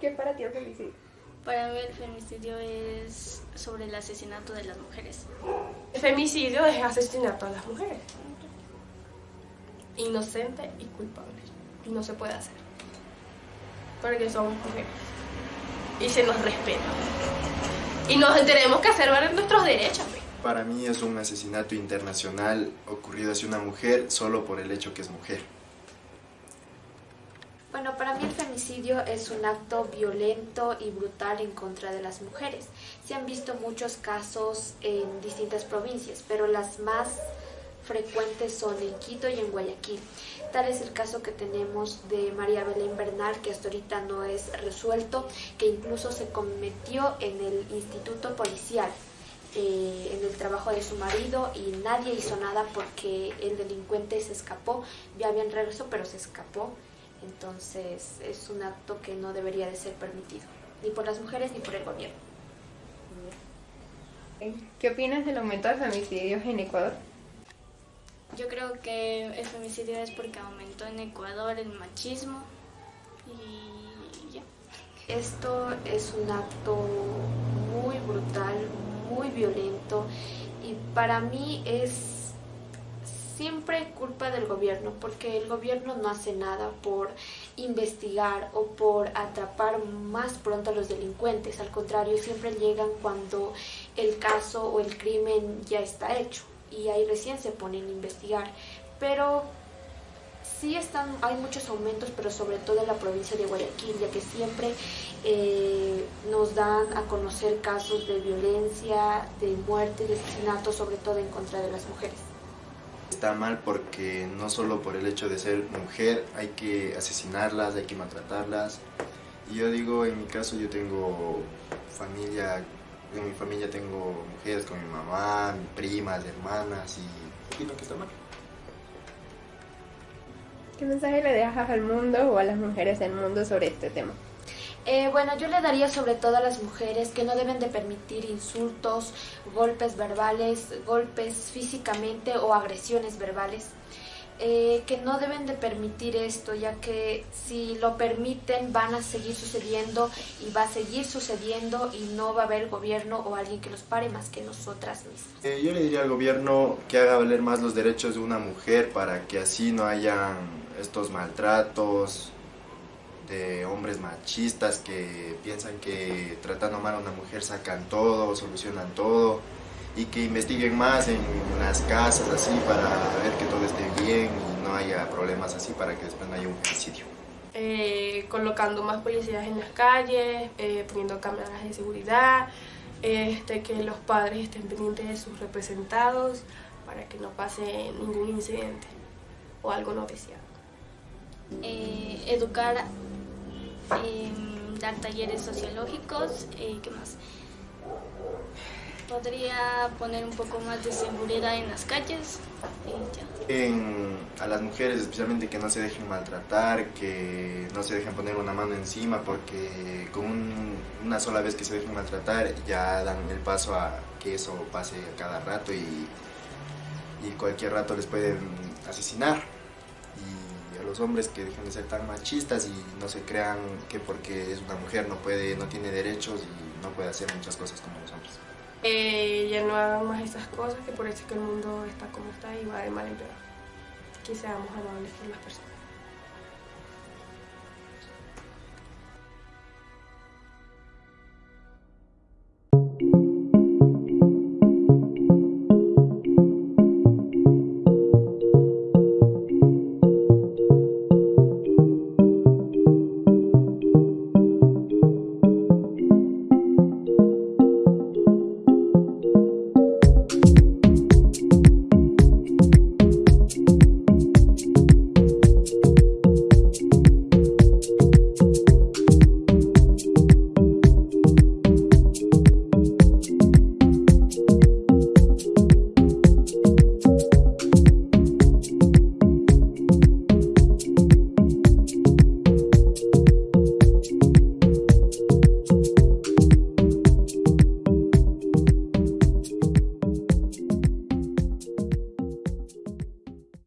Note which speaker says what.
Speaker 1: ¿Qué es para ti el femicidio?
Speaker 2: Para mí el femicidio es sobre el asesinato de las mujeres.
Speaker 1: El femicidio es asesinato a las mujeres. Inocente y culpable. Y no se puede hacer. Porque somos mujeres. Y se nos respeta. Y nos tenemos que hacer valer nuestros derechos. pues.
Speaker 3: Para mí es un asesinato internacional ocurrido hacia una mujer solo por el hecho que es mujer.
Speaker 4: Bueno, para mí el femicidio es un acto violento y brutal en contra de las mujeres. Se han visto muchos casos en distintas provincias, pero las más frecuentes son en Quito y en Guayaquil. Tal es el caso que tenemos de María Belén Bernal, que hasta ahorita no es resuelto, que incluso se cometió en el instituto policial, eh, en el trabajo de su marido y nadie hizo nada porque el delincuente se escapó, ya habían regreso pero se escapó, entonces es un acto que no debería de ser permitido, ni por las mujeres ni por el gobierno.
Speaker 1: ¿Qué opinas del aumento de femicidios en Ecuador?
Speaker 2: Yo creo que el femicidio es porque aumentó en Ecuador el machismo y ya.
Speaker 4: Esto es un acto muy brutal, muy violento y para mí es siempre culpa del gobierno porque el gobierno no hace nada por investigar o por atrapar más pronto a los delincuentes. Al contrario, siempre llegan cuando el caso o el crimen ya está hecho y ahí recién se ponen a investigar. Pero sí están, hay muchos aumentos, pero sobre todo en la provincia de Guayaquil, ya que siempre eh, nos dan a conocer casos de violencia, de muerte, de asesinato, sobre todo en contra de las mujeres.
Speaker 3: Está mal porque no solo por el hecho de ser mujer hay que asesinarlas, hay que maltratarlas. Y yo digo, en mi caso yo tengo familia, en mi familia tengo mujeres con mi mamá, mi primas, hermanas y opino que está mal.
Speaker 1: ¿Qué mensaje le dejas al mundo o a las mujeres del mundo sobre este tema?
Speaker 4: Eh, bueno, yo le daría sobre todo a las mujeres que no deben de permitir insultos, golpes verbales, golpes físicamente o agresiones verbales. Eh, que no deben de permitir esto, ya que si lo permiten van a seguir sucediendo y va a seguir sucediendo y no va a haber gobierno o alguien que los pare más que nosotras mismas.
Speaker 3: Eh, yo le diría al gobierno que haga valer más los derechos de una mujer para que así no hayan estos maltratos de hombres machistas que piensan que tratando mal a una mujer sacan todo, solucionan todo y que investiguen más en las casas así para ver que todo esté bien y no haya problemas así para que después no haya un homicidio.
Speaker 1: Eh, colocando más policías en las calles, eh, poniendo cámaras de seguridad, este, que los padres estén pendientes de sus representados para que no pase ningún incidente o algo no deseado.
Speaker 2: Eh, educar, eh, dar talleres sociológicos, eh, ¿qué más? Podría poner un poco más de seguridad en las calles y ya.
Speaker 3: A las mujeres especialmente que no se dejen maltratar, que no se dejen poner una mano encima porque con un- una sola vez que se dejen maltratar ya dan el paso a que eso pase a cada rato y, y cualquier rato les pueden asesinar. Los hombres que dejen de ser tan machistas y no se crean que porque es una mujer no puede, no tiene derechos y no puede hacer muchas cosas como los hombres.
Speaker 1: Eh, ya no hagan más esas cosas, que por eso es que el mundo está como está y va de mal en peor. Que seamos amables con las personas.